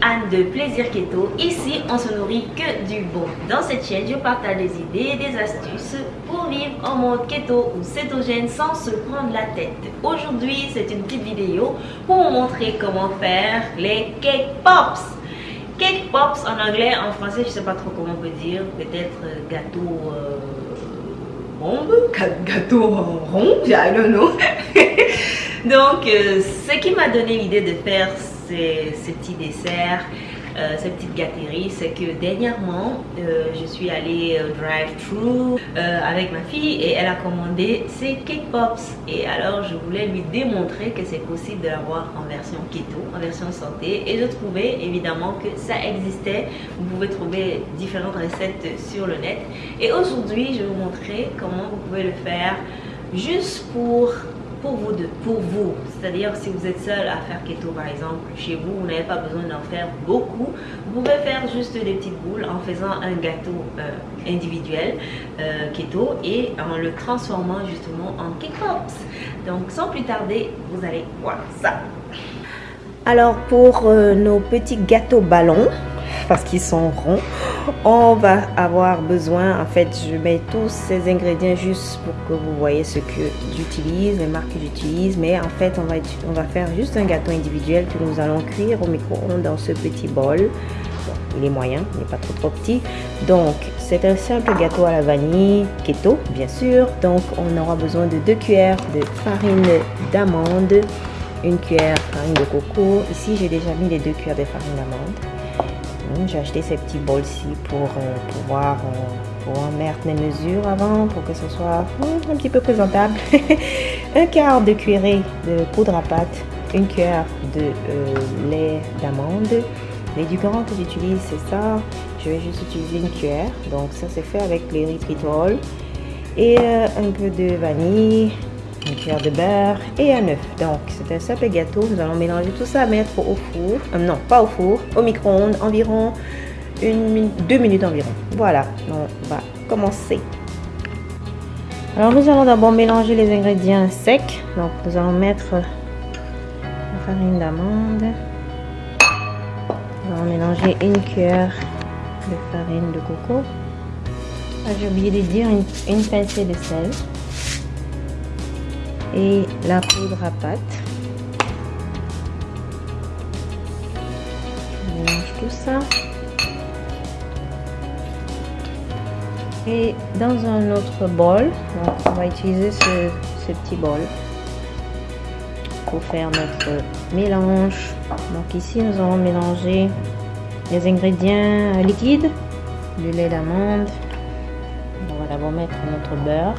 Anne de Plaisir Keto. Ici, on se nourrit que du bon. Dans cette chaîne, je partage des idées, des astuces pour vivre en mode keto ou cétogène sans se prendre la tête. Aujourd'hui, c'est une petite vidéo pour vous montrer comment faire les cake pops. Cake pops en anglais, en français, je sais pas trop comment on peut dire. Peut-être gâteau euh, bombe, gâteau rond, I don't know. Donc, euh, ce qui m'a donné l'idée de faire ces, petits desserts, euh, ces petites c'est que dernièrement, euh, je suis allée drive-thru avec ma fille et elle a commandé ses cake pops. Et alors, je voulais lui démontrer que c'est possible de l'avoir en version keto, en version santé. Et je trouvais évidemment que ça existait. Vous pouvez trouver différentes recettes sur le net. Et aujourd'hui, je vais vous montrer comment vous pouvez le faire juste pour pour vous, de, pour vous. C'est-à-dire si vous êtes seul à faire keto par exemple chez vous, vous n'avez pas besoin d'en faire beaucoup. Vous pouvez faire juste des petites boules en faisant un gâteau euh, individuel euh, keto et en le transformant justement en cake pops. Donc sans plus tarder, vous allez voir ça. Alors pour euh, nos petits gâteaux ballons, parce qu'ils sont ronds. On va avoir besoin, en fait, je mets tous ces ingrédients juste pour que vous voyez ce que j'utilise, les marques que j'utilise. Mais en fait, on va, faire juste un gâteau individuel que nous allons cuire au micro-ondes dans ce petit bol. il est moyen, il n'est pas trop trop petit. Donc, c'est un simple gâteau à la vanille, keto, bien sûr. Donc, on aura besoin de deux cuillères de farine d'amande, une cuillère farine de coco. Ici, j'ai déjà mis les deux cuillères de farine d'amande j'ai acheté ces petits bols-ci pour euh, pouvoir, euh, mettre mes mesures avant pour que ce soit hmm, un petit peu présentable. un quart de cuillerée de poudre à pâte, une cuillère de euh, lait d'amande. L'édulcorant que j'utilise, c'est ça. Je vais juste utiliser une cuillère. Donc ça, c'est fait avec les ritritol. Et un peu de vanille, une cuillère de beurre et un œuf. Donc, c'est un simple gâteau. Nous allons mélanger tout ça, mettre au four. Euh, non, pas au four, au micro-ondes, environ une, deux minutes environ. Voilà, on va commencer. Alors, nous allons d'abord mélanger les ingrédients secs. Donc, nous allons mettre la farine d'amande. Nous allons mélanger une cuillère de farine de coco. Ah, j'ai oublié de dire une, une pincée de sel et la poudre à pâte. Mélange tout ça. Et dans un autre bol, on va utiliser ce, petit bol pour faire notre mélange. Donc ici, nous allons mélanger les ingrédients liquides, du lait d'amande. On va d'abord mettre notre beurre.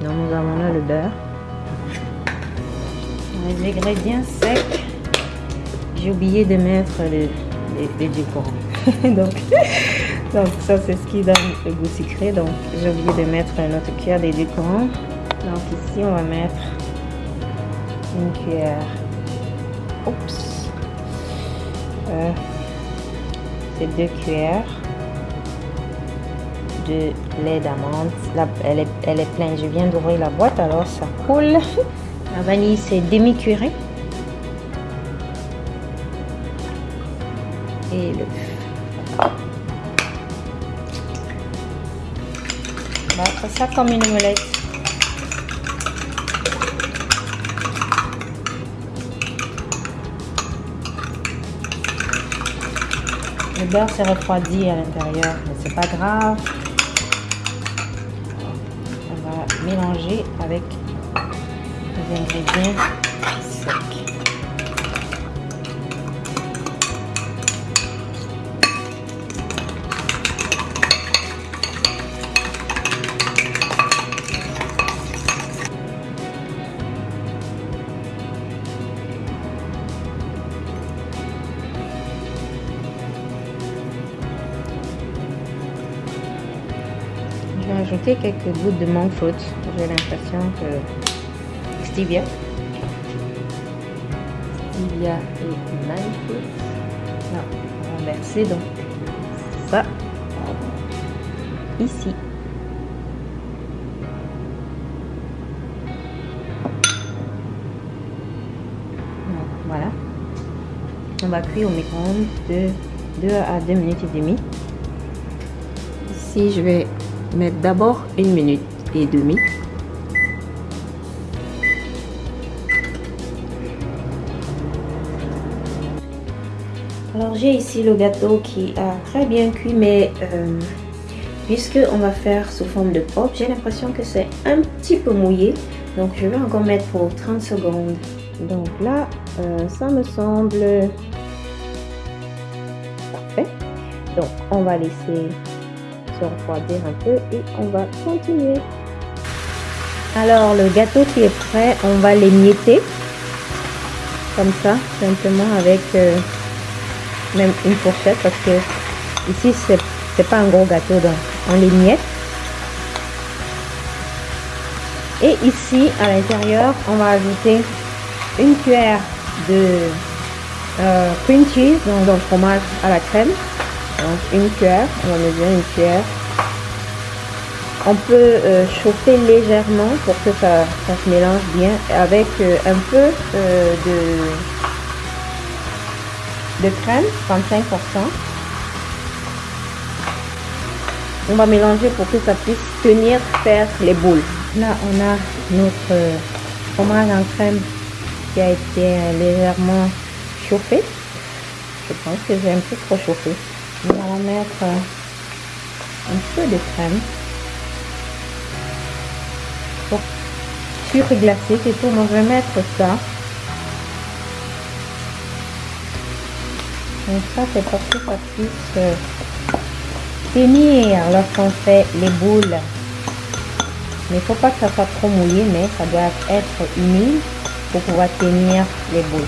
Donc nous avons là le beurre. Les ingrédients secs, j'ai oublié de mettre les, les, donc, donc ça c'est ce qui donne le goût sucré. Donc j'ai oublié de mettre notre cuillère d'édulcorant. Donc ici on va mettre une cuillère. Oups. Euh, c'est deux cuillères de lait d'amande. Elle est, elle est pleine. Je viens d'ouvrir la boîte, alors ça coule. La vanille, c'est demi-cuiré. Et le... Faire ça comme une omelette. Le beurre s'est refroidi à l'intérieur, mais c'est pas grave mélanger avec les ingrédients secs. Quelques gouttes de monk fruit. J'ai l'impression que stevia. Stevia et monk fruit. Non, on va verser donc ça ici. On va cuire au micro-ondes de 2 à 2 minutes et demie. Ici, je vais mettre d'abord une minute et demie. Alors j'ai ici le gâteau qui a très bien cuit mais euh, puisque on va faire sous forme de pop, j'ai l'impression que c'est un petit peu mouillé. Donc je vais encore mettre pour 30 secondes. Donc là, euh, ça me semble parfait. Donc on va laisser refroidir un peu et on va continuer. Alors le gâteau qui est prêt, on va l'émietter comme ça, simplement avec euh, même une fourchette parce que ici c'est pas un gros gâteau donc on les miette et ici à l'intérieur on va ajouter une cuillère de euh, cream cheese donc, le fromage à la crème donc une cuillère on va mesurer une cuillère on peut euh, chauffer légèrement pour que ça, se mélange bien avec euh, un peu de de crème, 35%. On va mélanger pour que ça puisse tenir, faire les boules. Là, on a notre fromage en crème qui a été légèrement chauffé. Je pense que j'ai un peu trop chauffé. Mettre un peu de crème pour surglacer. C'est tout. On va mettre ça Donc ça, c'est pour que ça puisse tenir lorsqu'on fait les boules. Mais il faut pas que ça soit trop mouillé, mais ça doit être humide pour pouvoir tenir les boules.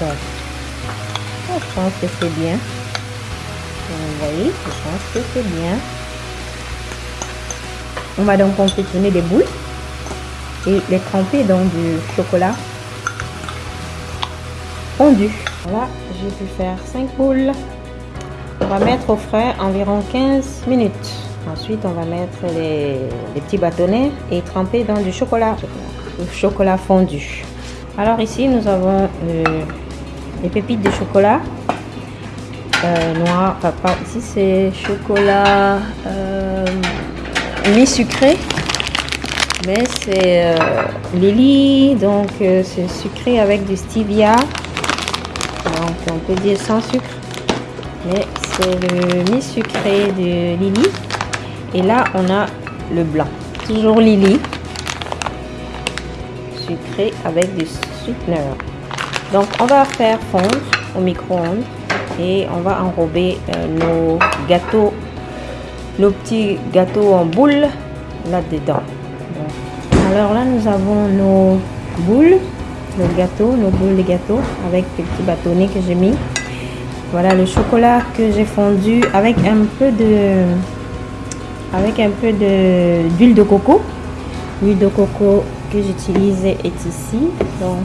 Donc, je pense que c'est bien. Vous voyez, je pense que c'est bien. On va donc confectionner des boules et les tremper dans du chocolat fondu. Voilà, j'ai pu faire 5 boules. On va mettre au frais environ 15 minutes. Ensuite, on va mettre les, petits bâtonnets et tremper dans du chocolat, chocolat fondu. Alors ici, nous avons les pépites de chocolat euh, noir. Enfin, ici, c'est chocolat euh, mi-sucré. Mais c'est euh, Lily, donc euh, c'est sucré avec du stevia. On peut dire sans sucre. Mais c'est le mi-sucré de Lily et là on a le blanc. Toujours Lily sucré avec du sweetener donc on va faire fondre au micro-ondes et on va enrober euh, nos gâteaux nos petits gâteaux en boule là dedans alors là nous avons nos boules le gâteau, nos boules de gâteau avec les petits bâtonnets que j'ai mis. Voilà le chocolat que j'ai fondu avec un peu de avec un peu de d'huile de coco. L'huile de coco que j'utilise est ici. Donc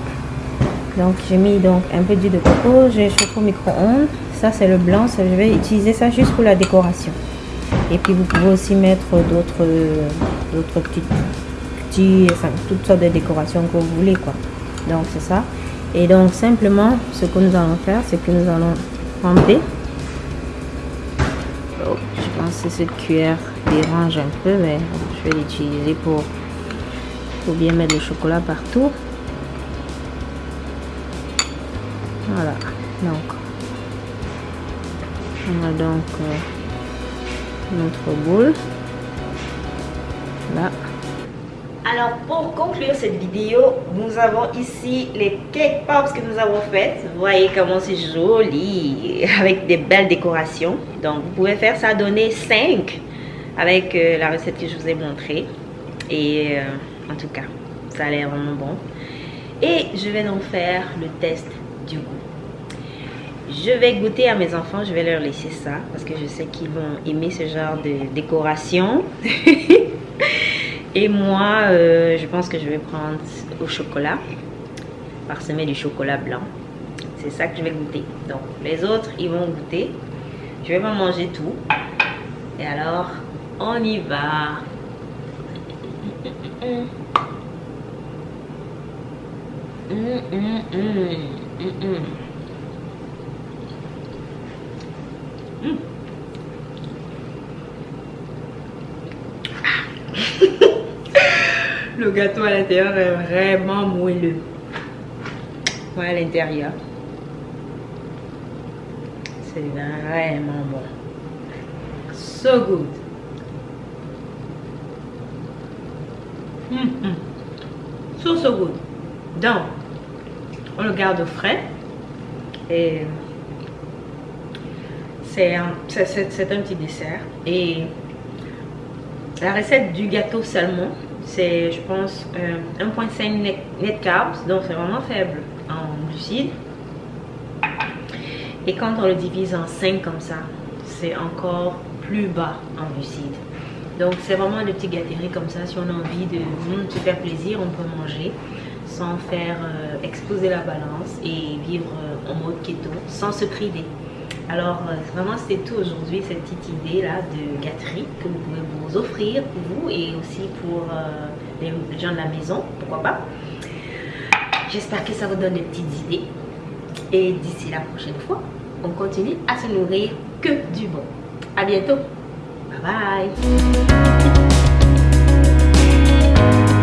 donc j'ai mis donc un peu d'huile de coco, j'ai chauffé au micro-ondes. Ça c'est le blanc, je vais utiliser ça juste pour la décoration. Et puis vous pouvez aussi mettre d'autres d'autres petits petits enfin toutes sortes de décorations que vous voulez quoi donc c'est ça et donc simplement ce que nous allons faire c'est que nous allons tremper oh, je pense que cette cuillère dérange un peu mais je vais l'utiliser pour pour bien mettre le chocolat partout voilà donc on a donc euh, notre boule là alors pour conclure cette vidéo, nous avons ici les cake pops que nous avons faites. Vous voyez comment c'est joli, avec des belles décorations. Donc vous pouvez faire ça, donner 5 avec euh, la recette que je vous ai montrée. Et euh, en tout cas, ça a l'air vraiment bon. Et je vais donc faire le test du goût. Je vais goûter à mes enfants, je vais leur laisser ça parce que je sais qu'ils vont aimer ce genre de décoration. Et moi, euh, je pense que je vais prendre au chocolat, parsemé du chocolat blanc. C'est ça que je vais goûter. Donc, les autres, ils vont goûter. Je vais pas manger tout. Et alors, on y va. Hmm. Le gâteau à l'intérieur est vraiment moelleux. Ouais, à l'intérieur. C'est vraiment bon. So good. Mm So, so good. Donc, on le garde frais. Et c'est un, un petit dessert. Et la recette du gâteau salmon, c'est, je pense, 1.5 euh, net, carbs. Donc, c'est vraiment faible en glucides. Et quand on le divise en 5 comme ça, c'est encore plus bas en glucides. Donc c'est vraiment des petits gâteries comme ça. Si on a envie de mm, se faire plaisir, on peut manger sans faire euh, exploser la balance et vivre euh, en mode keto sans se priver. Alors euh, vraiment c'était tout aujourd'hui, cette petite idée là de gâterie que vous pouvez vous offrir pour vous et aussi pour les gens de la maison, pourquoi pas. J'espère que ça vous donne des petites idées. Et d'ici la prochaine fois, on continue à se nourrir que du bon. À bientôt. Bye bye.